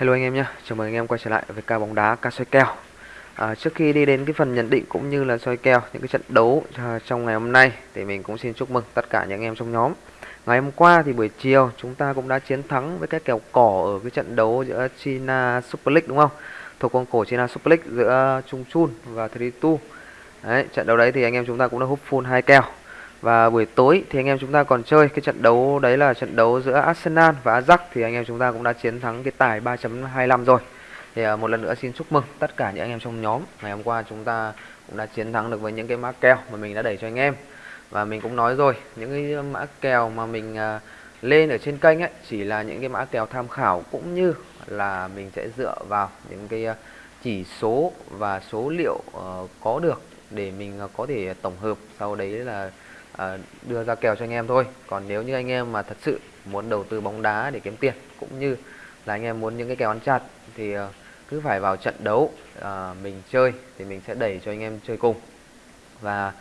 Hello anh em nhé, chào mừng anh em quay trở lại với ca bóng đá, ca soi kèo à, Trước khi đi đến cái phần nhận định cũng như là soi kèo những cái trận đấu à, trong ngày hôm nay Thì mình cũng xin chúc mừng tất cả những anh em trong nhóm. Ngày hôm qua thì buổi chiều chúng ta cũng đã chiến thắng với cái kèo cỏ ở cái trận đấu giữa China Super League đúng không? Thuộc con cổ China Super League giữa Chung Chun và Tritu Đấy, trận đấu đấy thì anh em chúng ta cũng đã hút full hai kèo và buổi tối thì anh em chúng ta còn chơi cái trận đấu đấy là trận đấu giữa Arsenal và Ajax thì anh em chúng ta cũng đã chiến thắng cái tài 3.25 rồi. Thì à, một lần nữa xin chúc mừng tất cả những anh em trong nhóm. Ngày hôm qua chúng ta cũng đã chiến thắng được với những cái mã kèo mà mình đã đẩy cho anh em. Và mình cũng nói rồi, những cái mã kèo mà mình à, lên ở trên kênh ấy chỉ là những cái mã kèo tham khảo cũng như là mình sẽ dựa vào những cái à, chỉ số và số liệu uh, có được để mình có thể tổng hợp sau đấy là Ờ, đưa ra kèo cho anh em thôi. Còn nếu như anh em mà thật sự muốn đầu tư bóng đá để kiếm tiền cũng như là anh em muốn những cái kèo ăn chặt thì ờ, cứ phải vào trận đấu à, mình chơi thì mình sẽ đẩy cho anh em chơi cùng. Và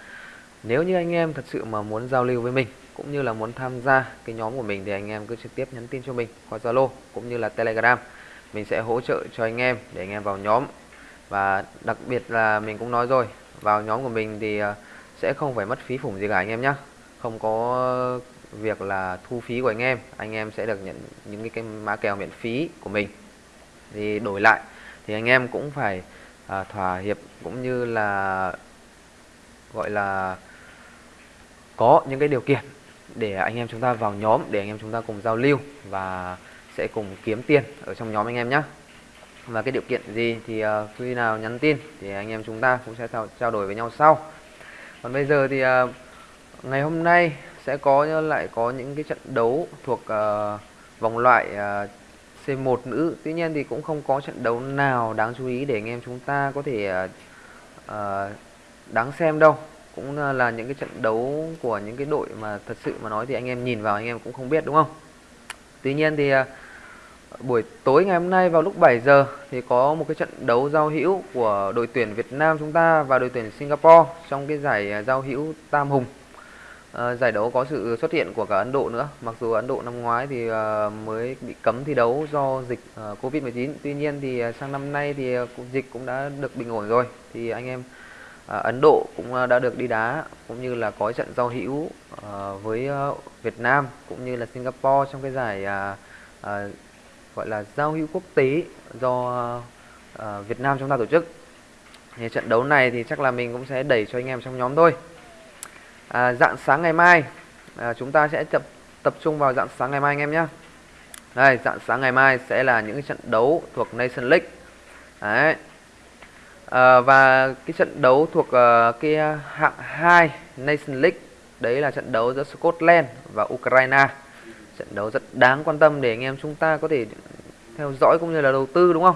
nếu như anh em thật sự mà muốn giao lưu với mình cũng như là muốn tham gia cái nhóm của mình thì anh em cứ trực tiếp nhắn tin cho mình qua Zalo cũng như là Telegram. Mình sẽ hỗ trợ cho anh em để anh em vào nhóm. Và đặc biệt là mình cũng nói rồi vào nhóm của mình thì uh, sẽ không phải mất phí phủng gì cả anh em nhé không có việc là thu phí của anh em anh em sẽ được nhận những cái, mã kèo miễn phí của mình. Thì đổi lại thì anh em cũng phải à, thỏa hiệp cũng như là gọi là có những cái điều kiện để anh em chúng ta vào nhóm để anh em chúng ta cùng giao lưu và sẽ cùng kiếm tiền ở trong nhóm anh em nhé và cái điều kiện gì thì uh, khi nào nhắn tin thì anh em chúng ta cũng sẽ trao, trao đổi với nhau sau còn bây giờ thì uh, ngày hôm nay sẽ có lại có những cái trận đấu thuộc uh, vòng loại à, uh, C1 nữ. Tuy nhiên thì cũng không có trận đấu nào đáng chú ý để anh em chúng ta có thể uh, đáng xem đâu. Cũng là những cái trận đấu của những cái đội mà thật sự mà nói thì anh em nhìn vào anh em cũng không biết đúng không? Tuy nhiên thì uh, buổi tối ngày hôm nay vào lúc 7 giờ thì có một cái trận đấu giao hữu của đội tuyển Việt Nam chúng ta và đội tuyển Singapore trong cái giải à, giao hữu Tam Hùng. À, giải đấu có sự xuất hiện của cả Ấn Độ nữa. Mặc dù Ấn Độ năm ngoái thì à, mới bị cấm thi đấu do dịch à, Covid-19. Tuy nhiên thì à, sang năm nay thì à, dịch cũng đã được bình ổn rồi. Thì anh em à, Ấn Độ cũng à, đã được đi đá cũng như là có trận giao hữu à, với à, Việt Nam cũng như là Singapore trong cái giải à, à, gọi là giao hữu quốc tế do uh, Việt Nam chúng ta tổ chức. Thì trận đấu này thì chắc là mình cũng sẽ đẩy cho anh em trong nhóm thôi. À, dạng sáng ngày mai à, chúng ta sẽ tập tập trung vào dạng sáng ngày mai anh em nhé đây dạng sáng ngày mai sẽ là những trận đấu thuộc Nation League. Đấy. À, và cái trận đấu thuộc uh, cái hạng 2 Nation League đấy là trận đấu giữa Scotland và Ukraine trận đấu rất đáng quan tâm để anh em chúng ta có thể theo dõi cũng như là đầu tư đúng không?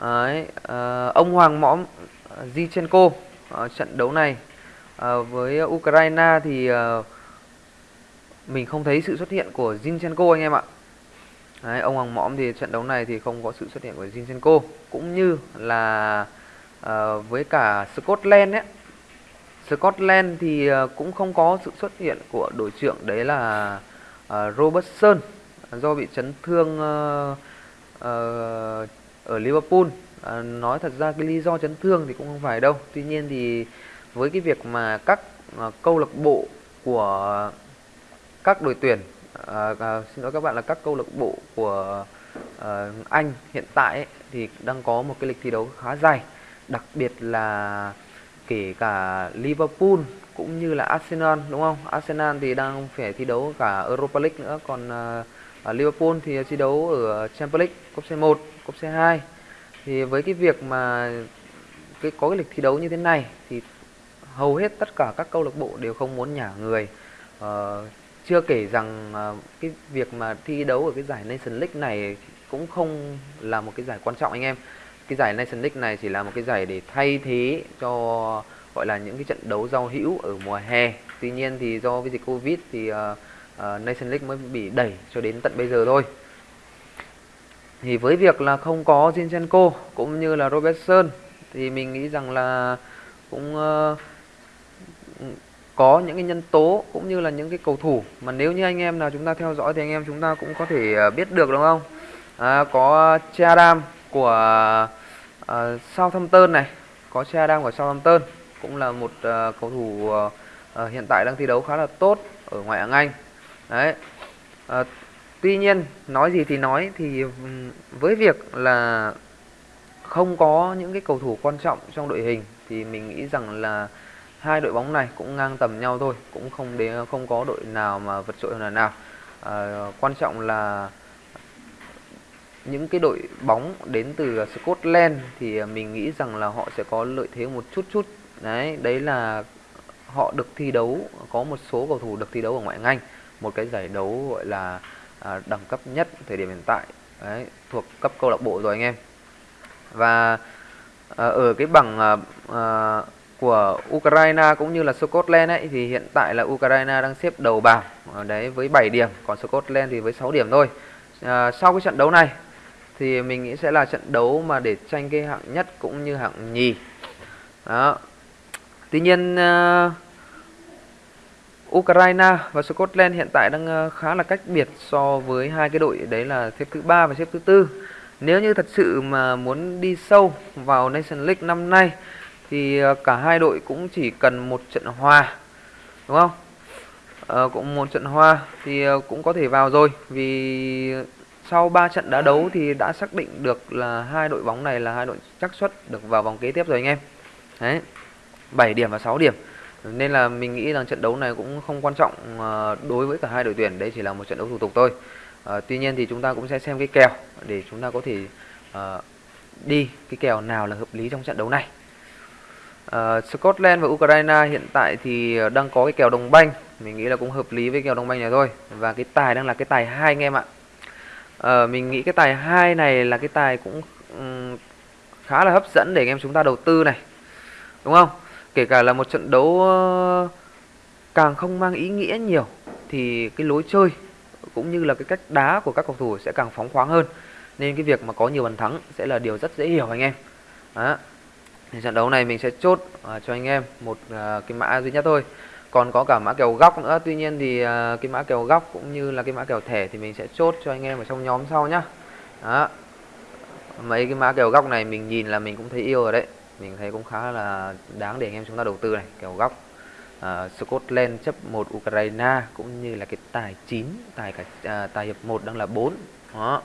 Đấy, à, ông Hoàng Mõm ờ, Zichenko ở ờ, trận đấu này à, với Ukraine thì à, mình không thấy sự xuất hiện của Zinchenko anh em ạ. Đấy, ông Hoàng Mõm thì trận đấu này thì không có sự xuất hiện của Zinchenko cũng như là à, với cả Scotland ấy. Scotland thì cũng không có sự xuất hiện của đội trưởng đấy là Ờ, Robertson ờ, do bị chấn thương ờ, ở Liverpool. Nói thật ra cái lý do chấn thương thì cũng không phải đâu. Tuy nhiên thì với cái việc mà các câu lạc bộ của các đội tuyển xin lỗi các bạn là các câu lạc bộ của Anh hiện tại ấy, thì đang có một cái lịch thi đấu khá dài. Đặc biệt là kể cả Liverpool cũng như là Arsenal đúng không? Arsenal thì đang phải thi đấu cả Europa League nữa còn uh, Liverpool thì thi đấu ở Champions League cúp C1, cúp C2. Thì với cái việc mà cái có cái lịch thi đấu như thế này thì hầu hết tất cả các câu lạc bộ đều không muốn nhả người. Uh, chưa kể rằng uh, cái việc mà thi đấu ở cái giải Nation League này cũng không là một cái giải quan trọng anh em. Cái giải Nation League này chỉ là một cái giải để thay thế cho gọi là những cái trận đấu giao hữu ở mùa hè. Tuy nhiên thì do cái dịch covid thì ờ, ờ, uh, uh, Nation League mới bị đẩy cho đến tận bây giờ thôi. Thì với việc là không có Zinchenko cũng như là Robertson thì mình nghĩ rằng là cũng uh, có những cái nhân tố cũng như là những cái cầu thủ. Mà nếu như anh em nào chúng ta theo dõi thì anh em chúng ta cũng có thể biết được đúng không? À, có Chadam của Ờ, uh, Southampton này có Chadam của Southampton cũng là một uh, cầu thủ uh, uh, hiện tại đang thi đấu khá là tốt ở ngoại hạng Anh. Đấy. Uh, tuy nhiên nói gì thì nói thì với việc là không có những cái cầu thủ quan trọng trong đội hình thì mình nghĩ rằng là hai đội bóng này cũng ngang tầm nhau thôi cũng không đến không có đội nào mà vượt trội hơn là nào. À, quan trọng là những cái đội bóng đến từ Scotland thì à, mình nghĩ rằng là họ sẽ có lợi thế một chút chút. Đấy đấy là họ được thi đấu có một số cầu thủ được thi đấu ở ngoại hạng Anh. Một cái giải đấu gọi là à, đẳng cấp nhất thời điểm hiện tại. Đấy, thuộc cấp câu lạc bộ rồi anh em. Và à, ở cái bảng à, à, của Ukraine cũng như là Scotland ấy thì hiện tại là Ukraine đang xếp đầu bảng. À, đấy với 7 điểm còn Scotland thì với 6 điểm thôi. À, sau cái trận đấu này thì mình nghĩ sẽ là trận đấu mà để tranh cái hạng nhất cũng như hạng nhì. Đó. Tuy nhiên uh, Ukraine và Scotland hiện tại đang uh, khá là cách biệt so với hai cái đội đấy là xếp thứ ba và xếp thứ tư. Nếu như thật sự mà muốn đi sâu vào Nation League năm nay thì uh, cả hai đội cũng chỉ cần một trận hòa đúng không? Uh, cũng một trận hòa thì uh, cũng có thể vào rồi. Vì sau 3 trận đá đấu thì đã xác định được là hai đội bóng này là hai đội chắc suất được vào vòng kế tiếp rồi anh em. Đấy. 7 điểm và 6 điểm. Nên là mình nghĩ rằng trận đấu này cũng không quan trọng ờ, đối với cả hai đội tuyển, đây chỉ là một trận đấu thủ tục thôi. À, tuy nhiên thì chúng ta cũng sẽ xem cái kèo để chúng ta có thể à, đi cái kèo nào là hợp lý trong trận đấu này. Uh, Scotland và Ukraine hiện tại thì đang có cái kèo đồng banh, mình nghĩ là cũng hợp lý với kèo đồng banh này thôi. Và cái tài đang là cái tài hai anh em ạ Ờ, mình nghĩ cái tài hai này là cái tài cũng um, khá là hấp dẫn để anh em chúng ta đầu tư này. Đúng không? Kể cả là một trận đấu uh, càng không mang ý nghĩa nhiều thì cái lối chơi cũng như là cái cách đá của các cầu thủ sẽ càng phóng khoáng hơn. Nên cái việc mà có nhiều bàn thắng sẽ là điều rất dễ hiểu anh em. Đó. Thì trận đấu này mình sẽ chốt uh, cho anh em một uh, cái mã duy nhất thôi còn có cả mã kèo góc nữa. Tuy nhiên thì uh, cái mã kèo góc cũng như là cái mã kèo thẻ thì mình sẽ chốt cho anh em ở trong nhóm sau nhá. Đó. Mấy cái mã kèo góc này mình nhìn là mình cũng thấy yêu rồi đấy. Mình thấy cũng khá là đáng để anh em chúng ta đầu tư này. Kèo góc uh, Scotland chấp một Ukraine cũng như là cái tài 9 tài cả uh, tài hiệp 1 đang là 4 đó.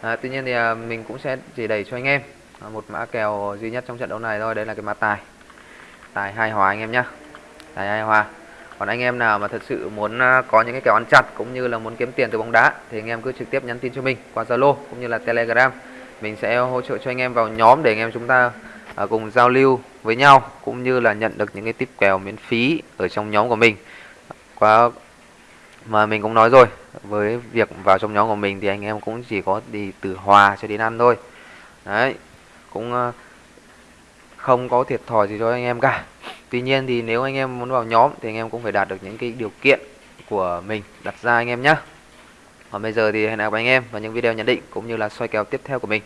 À, tuy nhiên thì uh, mình cũng sẽ chỉ đẩy cho anh em. Uh, một mã kèo duy nhất trong trận đấu này thôi. Đấy là cái mã tài. Tài hai hòa anh em nhá tài hai hòa còn anh em nào mà thật sự muốn à, có những cái kèo ăn chặt cũng như là muốn kiếm tiền từ bóng đá thì anh em cứ trực tiếp nhắn tin cho mình qua Zalo cũng như là Telegram. Mình sẽ hỗ trợ cho anh em vào nhóm để anh em chúng ta à, cùng giao lưu với nhau cũng như là nhận được những cái tip kèo miễn phí ở trong nhóm của mình. Qua mà mình cũng nói rồi, với việc vào trong nhóm của mình thì anh em cũng chỉ có đi từ hòa cho đến ăn thôi. Đấy, cũng à, không có thiệt thòi gì cho anh em cả. Tuy nhiên thì nếu anh em muốn vào nhóm thì anh em cũng phải đạt được những cái điều kiện của mình đặt ra anh em nhé. Còn bây giờ thì hẹn gặp anh em vào những video nhận định cũng như là soi kèo tiếp theo của mình.